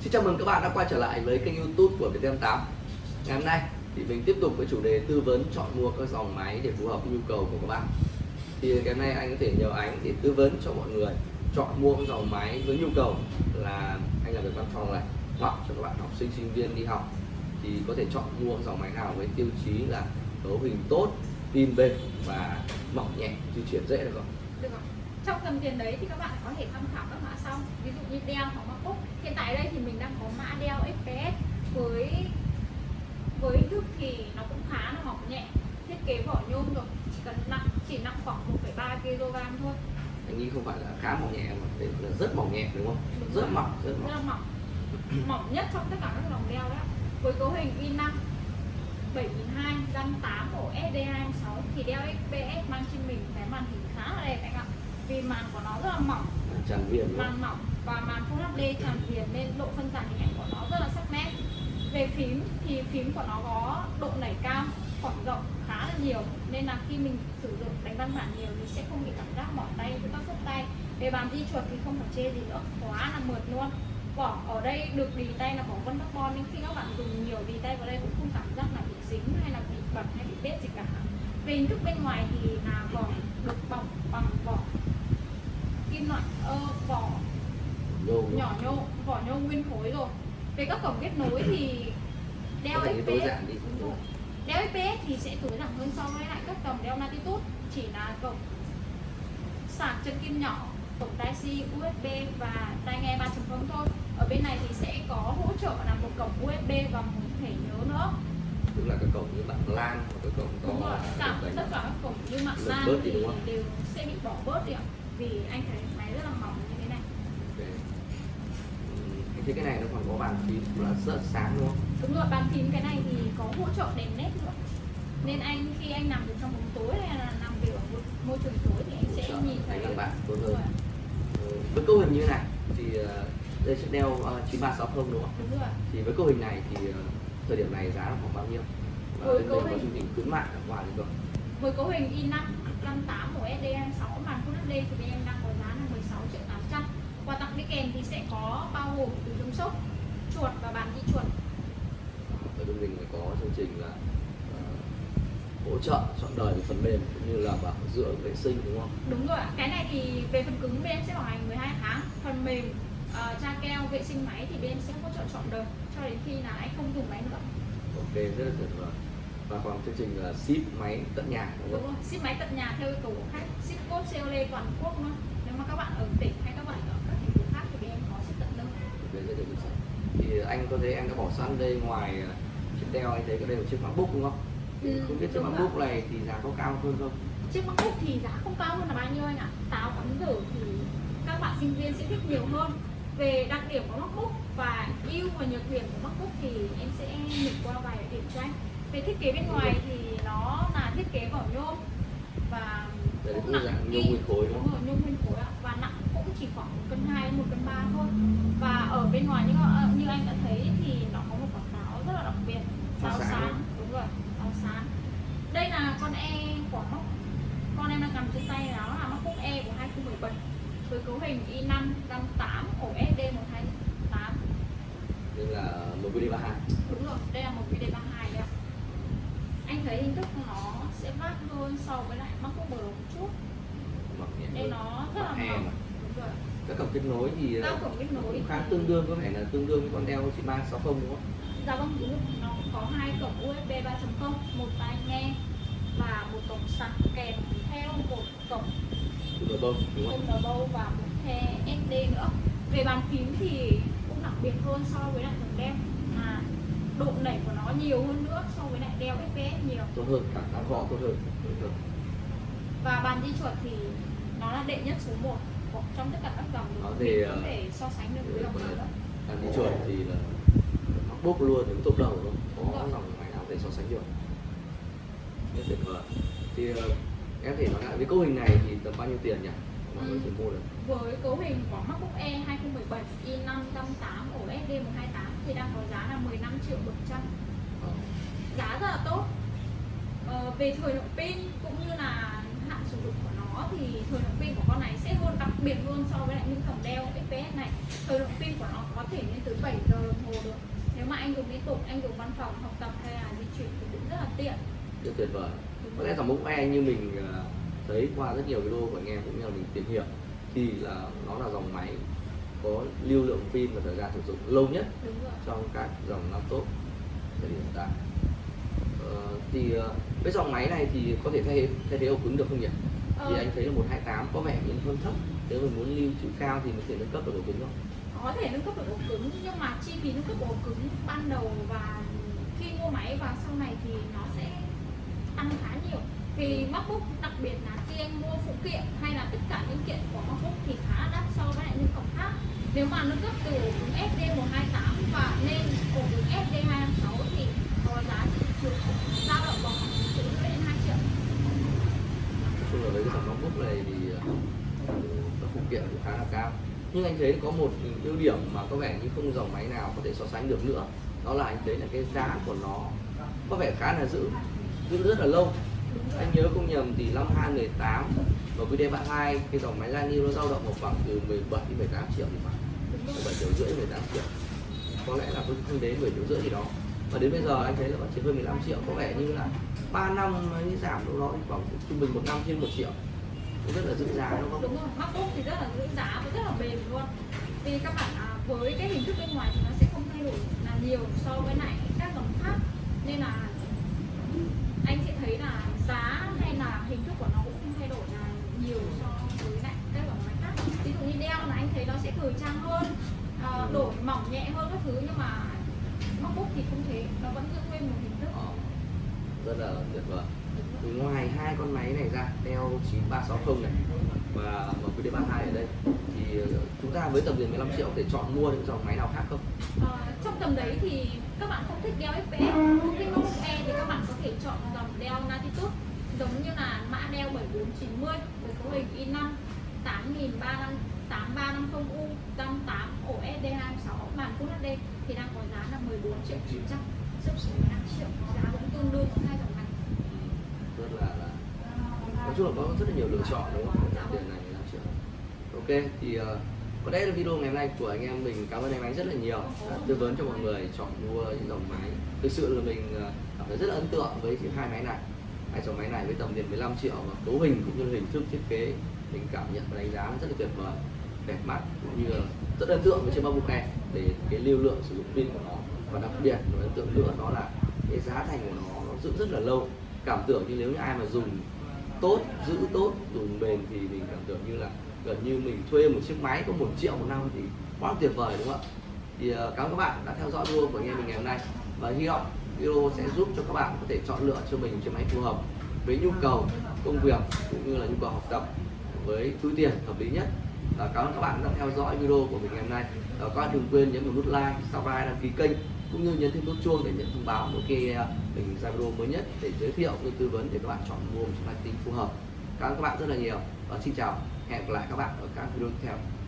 Xin chào mừng các bạn đã quay trở lại với kênh youtube của Viettel8 Ngày hôm nay thì mình tiếp tục với chủ đề tư vấn chọn mua các dòng máy để phù hợp với nhu cầu của các bạn Thì cái này anh có thể nhờ anh để tư vấn cho mọi người chọn mua các dòng máy với nhu cầu là anh làm việc văn phòng này hoặc cho các bạn học sinh sinh viên đi học thì có thể chọn mua dòng máy nào với tiêu chí là cấu hình tốt, pin bền và mỏng nhẹ, di chuyển dễ được không? được không? Trong tầm tiền đấy thì các bạn có thể tham khảo các mã sau. Ví dụ như Dell hoặc MacBook hiện tại đây thì mình đang có mã Dell XPS với với hình thức thì nó cũng khá là mỏng nhẹ. Thiết kế vỏ nhôm rồi chỉ cần nặng chỉ nặng khoảng 1,3 kg thôi. Anh nghĩ không phải là khá mỏng nhẹ mà đây là rất mỏng nhẹ đúng không? Đúng rất mỏng, rất rất mỏng là mỏng. Mỏng nhất trong tất cả các dòng Dell đó. Với cấu hình i5 7002 RAM 8 ổ SD26 thì Dell XPS mang trên mình cái màn hình khá là đẹp anh ạ vì màn của nó rất là mỏng. Tràn viền màn mỏng và màn Full HD tràn viền nên độ phân giải hình ảnh của nó rất là sắc nét. Về phím thì phím của nó có độ nảy cao khoảng rộng khá là nhiều. Nên là khi mình sử dụng đánh văn bản nhiều thì sẽ không bị cảm giác mỏi tay với các khớp tay. Về bàn di chuột thì không phải chê gì nữa quá là mượt luôn. Vỏ ở đây được đì tay là vỏ vân carbon nên khi các bạn dùng nhiều đì tay vào đây cũng không cảm giác là bị dính hay là bị bẩn hay bị bết gì cả. Về hình thức bên ngoài thì là vỏ được bọc bằng vỏ kim loại ơ vỏ Nhô. nhỏ nhô vỏ nhô nguyên khối rồi. Về các cổng kết nối thì đeo XPS đeo XPS thì sẽ tối giản hơn so với lại các dòng đeo Latitude chỉ là cổng sạc chân kim nhỏ cổng tai C USB và tai nghe 3.0 thôi. Ở bên này thì sẽ có hỗ trợ là một cổng USB và một thẻ nhớ nữa. Tức là cái cổng như bạn lan hoặc cái cổng to cổng tất cả các cổng như mạng LAN thì đều sẽ bị bỏ bớt đi ạ vì anh thấy máy rất là mỏng như thế này Ok. Ừm, Anh thấy cái này nó còn có bàn phím là rất sáng đúng không? đúng rồi bàn phím cái này thì có hỗ trợ đèn led nữa nên anh khi anh nằm được trong bóng tối hay là nằm việc ở môi trường tối thì anh sẽ trợ nhìn thấy các bạn tốt hơn. rồi, Ừ, Với cấu hình như thế này thì ờ, đây sẽ đeo ờ, 9360 đúng không? đúng rồi Thì với cấu hình này thì ờ, thời điểm này giá là khoảng bao nhiêu? Và Với cấu hình- chương trình khuyến mại ở ngoài được không? với cấu hình i5 58 của SD26 màn Full HD thì bên em đang có giá là 16 triệu 800 quà tặng đi kèm thì sẽ có bao gồm từ chống sốc chuột và bàn di chuột. Ở bên mình có chương trình là ờ, hỗ trợ chọn đời về phần mềm cũng như là bảo dưỡng vệ sinh đúng không? đúng rồi ạ. Cái này thì về phần cứng bên em sẽ bảo hành 12 tháng. Phần mềm uh, tra keo vệ sinh máy thì bên em sẽ hỗ trợ chọn đời cho đến khi là anh không dùng máy nữa. Ok rất là tuyệt vời. Và còn chương trình là ship máy tận nhà đúng đúng không? rồi ship máy tận nhà theo yêu cầu của khách ship code COD toàn quốc luôn nếu mà các bạn ở tỉnh hay các bạn ở các thành phố khác thì bên em có ship tận là xác. Thì anh có thấy em đã bỏ sẵn đây ngoài ờ, chiếc đeo anh thấy có đây một chiếc MacBook đúng không? Ừ, không biết chiếc đúng MacBook này thì giá có cao hơn không? chiếc MacBook thì giá không cao hơn là bao nhiêu anh ạ táo cắm rử thì các bạn sinh viên sẽ thích nhiều hơn về đặc điểm của MacBook và ưu và nhược điểm của MacBook thì em sẽ lược qua vài điểm cho anh về thiết kế bên ngoài thì nó là thiết kế vỏ nhôm và Đấy, cũng nặng nhôm nguyên khối đúng không? nhôm nguyên khối ạ. Và nặng cũng chỉ khoảng một cân hai một cân ba thôi. Và ở bên ngoài như ờ, như anh đã thấy thì nó có một quả táo rất là đặc biệt. Táo sáng đúng rồi táo sáng đây là con e của móc. Con em đang cầm trên tay đó là móc cúc e của 2017 với cấu hình i5 58 ổ SD 128 đây là 1 đi 32 kết nối thì cổng kết nối cũng khá tương đương có vẻ là tương đương với con đeo 9360 đúng không? Dạ vâng. Nó có hai cổng USB 3.0, một tai nghe và một cổng sạc kèm theo một cổng bông đúng không? bâu và một thẻ SD nữa. Về bàn phím thì cũng đặc biệt hơn so với lại dòng đeo mà độ nảy của nó nhiều hơn nữa so với lại đeo FPS nhiều. Tốt hơn, cảm giác gõ tốt hơn. Tốt hơn. Và bàn di chuột thì nó là đệ nhất số 1 trong tất cả các dòng Nó thì, ờ, thể so sánh được với dòng nào. Đàn đi chuột thì là MacBook luôn đứng top đầu luôn. Có dòng máy nào để so sánh được. Rất tuyệt vời. Thì ờ, em thể nói lại với cấu hình này thì tầm bao nhiêu tiền nhỉ? Mọi người Ừ. mua được. với cấu hình của MacBook E 2017 i5 RAM 8 ổ SD128 thì đang có giá là 15 triệu 100 Ờ. giá rất là tốt ờ, về thời lượng pin cũng như là hạn sử dụng của nó thì thời lượng pin của con này sẽ luôn đặc biệt luôn so với lại những dòng đeo XPS này. Thời lượng pin của nó có thể lên tới 7 giờ đồng hồ được. Nếu mà anh dùng liên tục anh dùng văn phòng học tập hay là di chuyển thì cũng rất là tiện. Rất tuyệt vời. Có lẽ dòng mốc E như mình ờ, thấy qua rất nhiều video của anh em cũng như là mình tìm hiểu thì là nó là dòng máy có lưu lượng pin và thời gian sử dụng lâu nhất trong các dòng laptop thời điểm hiện tại thì ờ, với dòng máy này thì có thể thay thay thế ổ cứng được không nhỉ? Thì Ờ. anh thấy là 128 có vẻ như hơi thấp nếu mình muốn lưu trữ cao thì mình có thể nâng cấp được ổ cứng không? có thể nâng cấp được ổ cứng nhưng mà chi phí nâng cấp ổ cứng ban đầu và khi mua máy và sau này thì nó sẽ tăng khá nhiều vì MacBook đặc biệt là khi anh mua phụ kiện hay là tất cả linh kiện của MacBook thì khá đắt so với lại những cổng khác nếu mà nâng cấp từ ổ cứng SD128 và lên ổ cứng SD256 thì có giá thị trường dao động vào khoảng một triệu rưỡi đến 2 triệu Nói chung là với cái dòng MacBook và phụ kiện cũng khá là cao. Nhưng anh thấy có một ưu điểm mà có vẻ như không dòng máy nào có thể so sánh được nữa. Đó là anh thấy là cái giá của nó có vẻ khá là giữ giữ rất là lâu. Anh nhớ không nhầm thì năm 2018 và quý đề bạn hai, cái dòng máy Lani nó dao động vào khoảng từ 17 đến 18 triệu thì phải. 17 triệu rưỡi 18 triệu. Có lẽ là cũng không đến 10 triệu rưỡi gì đó. Và đến bây giờ anh thấy là vẫn chỉ hơn 15 triệu. Có vẻ như là 3 năm mới giảm đâu đó, thì khoảng trung bình một năm trên một triệu cũng rất là giữ giá đúng không? đúng rồi MacBook thì rất là giữ giá và rất là bền luôn. Vì các bạn à, với cái hình thức bên ngoài thì nó sẽ không thay đổi là nhiều so với lại các dòng khác. Nên là anh sẽ thấy là giá hay là hình thức của nó cũng không thay đổi là nhiều so với lại các dòng máy khác. Ví dụ như đeo là anh thấy nó sẽ thời trang hơn à, đổi mỏng nhẹ hơn các thứ nhưng mà MacBook thì không thế nó vẫn giữ nguyên một hình thức. Rất là tuyệt vời ngoài hai con máy này ra Neo 9360 này và MQD32 ở đây. Thì ờ, chúng ta với tầm tiền 15 triệu để chọn mua những dòng máy nào khác không? Ờ, trong tầm đấy thì các bạn không thích đeo FPE, không thích MacBook Air thì các bạn có thể chọn dòng đeo Latitude giống như là mã đeo 7490 với cấu hình i5 8350U 58 OSD 26 màn Full HD thì đang có giá là 14 triệu 900 sấp xỉ 15 triệu giá cũng tương đương. 2 tức là, là nói chung là có rất là nhiều lựa chọn đúng không? Đặc điểm này làm chưa. Ok thì uh, có lẽ là video ngày hôm nay của anh em mình cảm ơn anh ánh rất là nhiều. Đã tư vấn cho mọi người chọn mua những dòng máy. Thực sự là mình ờ, cảm thấy rất là ấn tượng với hai máy này. Hai dòng máy này với tầm tiền 15 triệu và cấu hình cũng như hình thức thiết kế mình cảm nhận và đánh giá rất là tuyệt vời đẹp mắt cũng như là rất ấn tượng với chiếc bao MacBook này để cái lưu lượng sử dụng pin của nó. Và đặc biệt là ấn tượng nữa đó là cái giá thành của nó nó giữ rất là lâu cảm tưởng như nếu như ai mà dùng tốt, giữ tốt, dùng bền thì mình cảm tưởng như là gần như mình thuê một chiếc máy có một triệu một năm thì quá tuyệt vời, đúng không ạ? Thì ờ, cảm ơn các bạn đã theo dõi video của anh em mình ngày hôm nay. Và hy vọng video sẽ giúp cho các bạn có thể chọn lựa cho mình chiếc máy phù hợp với nhu cầu công việc cũng như là nhu cầu học tập với túi tiền hợp lý nhất và cảm ơn các bạn đã theo dõi video của mình ngày hôm nay. Và các bạn đừng quên nhấn vào nút like, subscribe, đăng ký kênh, cũng như nhấn thêm nút chuông để nhận thông báo mỗi khi ờ, mình ra video mới nhất để giới thiệu cũng như tư vấn để các bạn chọn mua một chiếc máy tính phù hợp. Cảm ơn các bạn rất là nhiều. Và xin chào. Hẹn gặp lại các bạn ở các video tiếp theo.